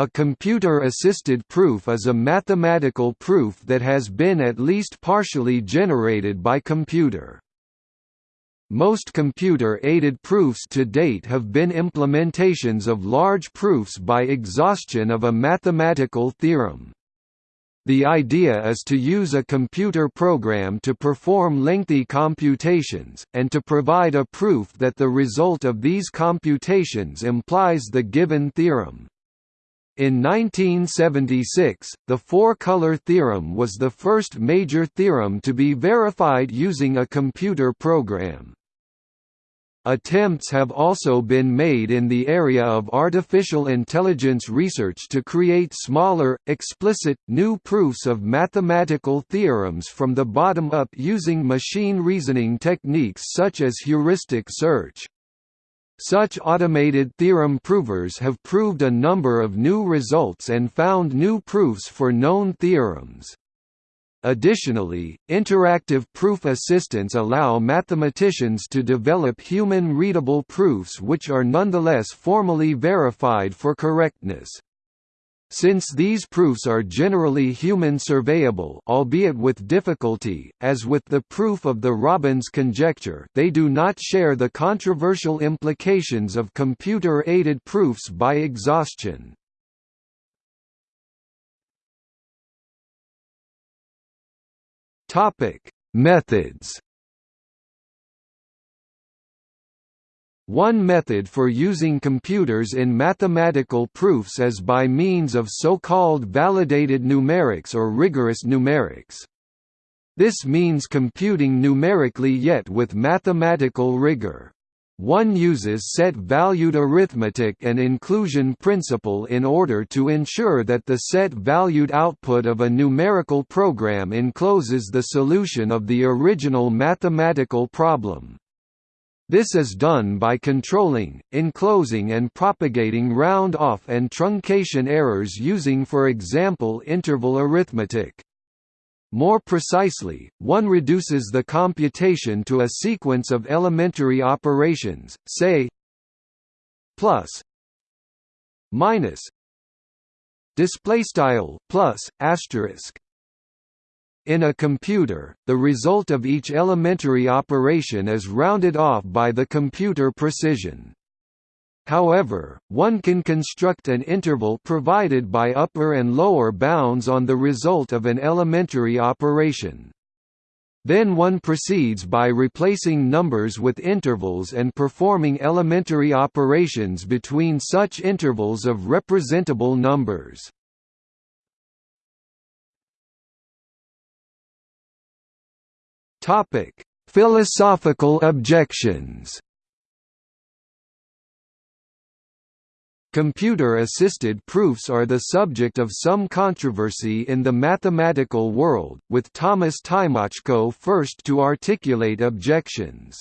A computer-assisted proof is a mathematical proof that has been at least partially generated by computer. Most computer-aided proofs to date have been implementations of large proofs by exhaustion of a mathematical theorem. The idea is to use a computer program to perform lengthy computations, and to provide a proof that the result of these computations implies the given theorem. In 1976, the four-color theorem was the first major theorem to be verified using a computer program. Attempts have also been made in the area of artificial intelligence research to create smaller, explicit, new proofs of mathematical theorems from the bottom up using machine reasoning techniques such as heuristic search. Such automated theorem provers have proved a number of new results and found new proofs for known theorems. Additionally, interactive proof assistants allow mathematicians to develop human-readable proofs which are nonetheless formally verified for correctness. Since these proofs are generally human surveyable albeit with difficulty, as with the proof of the Robbins conjecture they do not share the controversial implications of computer-aided proofs by exhaustion. Methods. One method for using computers in mathematical proofs is by means of so-called validated numerics or rigorous numerics. This means computing numerically yet with mathematical rigor. One uses set-valued arithmetic and inclusion principle in order to ensure that the set-valued output of a numerical program encloses the solution of the original mathematical problem. This is done by controlling, enclosing and propagating round-off and truncation errors using for example interval arithmetic. More precisely, one reduces the computation to a sequence of elementary operations, say plus minus display style plus asterisk in a computer, the result of each elementary operation is rounded off by the computer precision. However, one can construct an interval provided by upper and lower bounds on the result of an elementary operation. Then one proceeds by replacing numbers with intervals and performing elementary operations between such intervals of representable numbers. Philosophical objections Computer-assisted proofs are the subject of some controversy in the mathematical world, with Thomas Tymoczko first to articulate objections.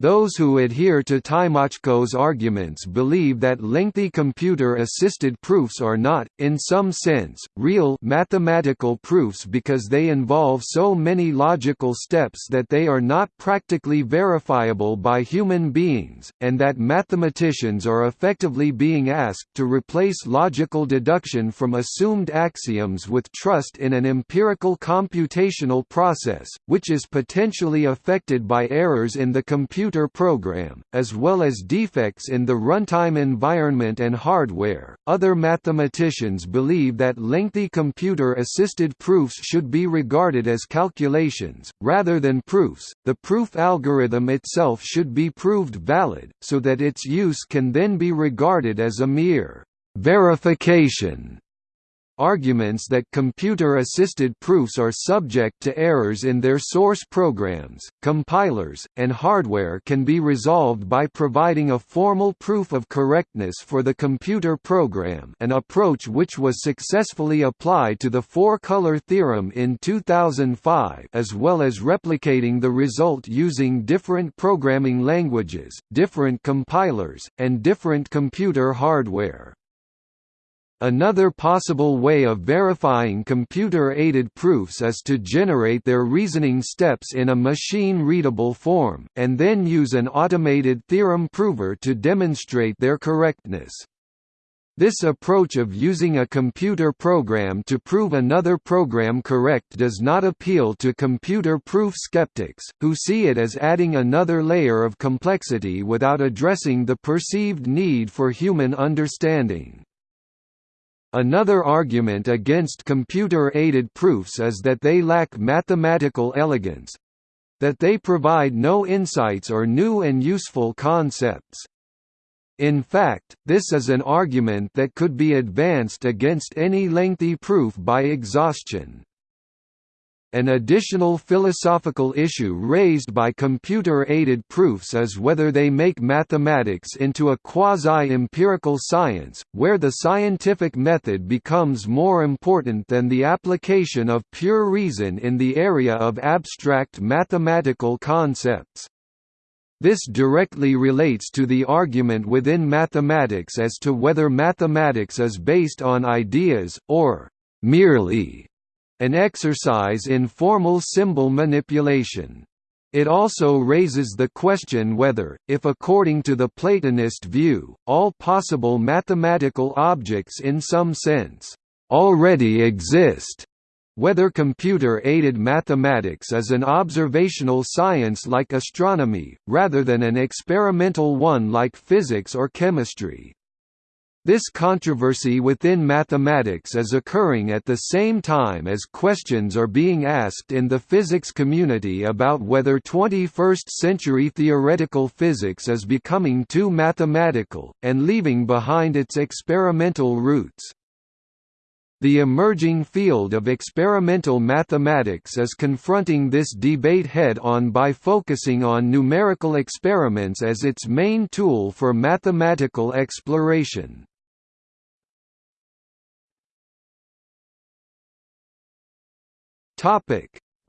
Those who adhere to Tymoczko's arguments believe that lengthy computer-assisted proofs are not, in some sense, real mathematical proofs because they involve so many logical steps that they are not practically verifiable by human beings, and that mathematicians are effectively being asked to replace logical deduction from assumed axioms with trust in an empirical computational process, which is potentially affected by errors in the computer computer program, as well as defects in the runtime environment and hardware. Other mathematicians believe that lengthy computer assisted proofs should be regarded as calculations, rather than proofs. The proof algorithm itself should be proved valid, so that its use can then be regarded as a mere verification Arguments that computer-assisted proofs are subject to errors in their source programs, compilers, and hardware can be resolved by providing a formal proof of correctness for the computer program an approach which was successfully applied to the four-color theorem in 2005 as well as replicating the result using different programming languages, different compilers, and different computer hardware. Another possible way of verifying computer-aided proofs is to generate their reasoning steps in a machine-readable form, and then use an automated theorem prover to demonstrate their correctness. This approach of using a computer program to prove another program correct does not appeal to computer proof skeptics, who see it as adding another layer of complexity without addressing the perceived need for human understanding. Another argument against computer-aided proofs is that they lack mathematical elegance—that they provide no insights or new and useful concepts. In fact, this is an argument that could be advanced against any lengthy proof by exhaustion. An additional philosophical issue raised by computer-aided proofs is whether they make mathematics into a quasi-empirical science, where the scientific method becomes more important than the application of pure reason in the area of abstract mathematical concepts. This directly relates to the argument within mathematics as to whether mathematics is based on ideas, or merely an exercise in formal symbol manipulation. It also raises the question whether, if according to the Platonist view, all possible mathematical objects in some sense, already exist, whether computer-aided mathematics is an observational science like astronomy, rather than an experimental one like physics or chemistry. This controversy within mathematics is occurring at the same time as questions are being asked in the physics community about whether 21st-century theoretical physics is becoming too mathematical, and leaving behind its experimental roots. The emerging field of experimental mathematics is confronting this debate head-on by focusing on numerical experiments as its main tool for mathematical exploration.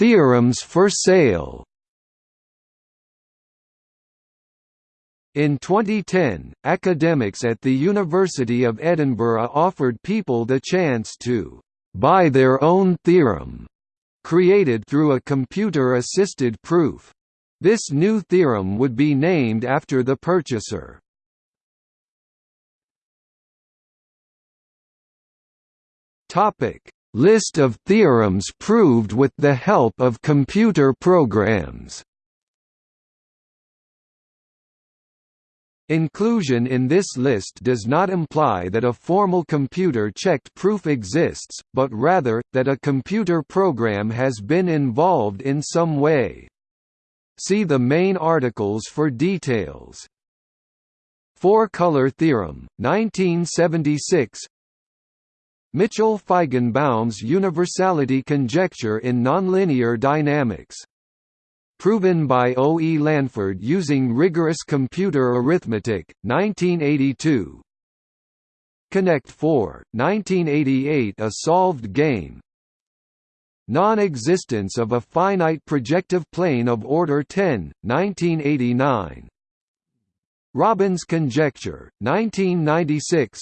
Theorems for sale In 2010, academics at the University of Edinburgh offered people the chance to «buy their own theorem» created through a computer-assisted proof. This new theorem would be named after the purchaser. List of theorems proved with the help of computer programs Inclusion in this list does not imply that a formal computer-checked proof exists, but rather, that a computer program has been involved in some way. See the main articles for details. Four-color theorem, 1976 Mitchell-Feigenbaum's universality conjecture in nonlinear dynamics proven by O. E. Lanford using rigorous computer arithmetic, 1982 Connect 4, 1988 A solved game Non-existence of a finite projective plane of order 10, 1989 Robbins conjecture, 1996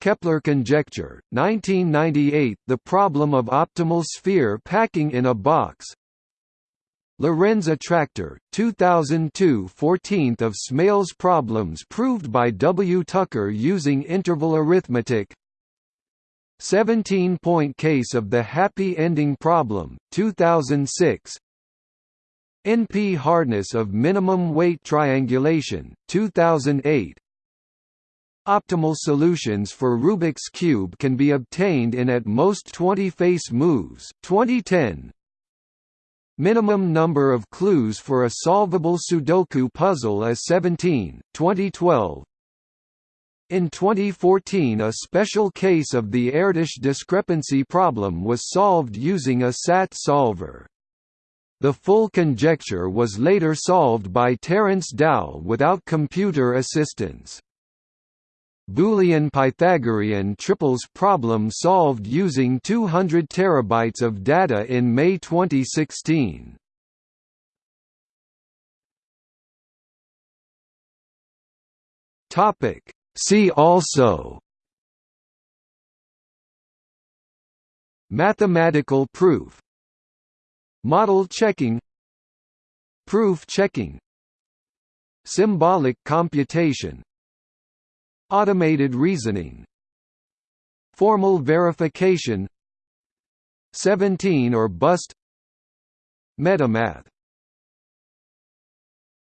Kepler conjecture, 1998 The problem of optimal sphere packing in a box. Lorenz attractor, 2002 14th of Smale's problems proved by W. Tucker using interval arithmetic. 17-point case of the happy ending problem, 2006 NP hardness of minimum weight triangulation, 2008 Optimal solutions for Rubik's Cube can be obtained in at most 20 face moves 2010 Minimum number of clues for a solvable Sudoku puzzle is 17, 2012. In 2014 a special case of the Erdős discrepancy problem was solved using a SAT solver. The full conjecture was later solved by Terence Tao without computer assistance. Boolean Pythagorean triples problem solved using 200 terabytes of data in May 2016. Topic. See also Mathematical proof. Model checking. Proof checking. Symbolic computation Automated reasoning. Formal verification. 17 or bust. Metamath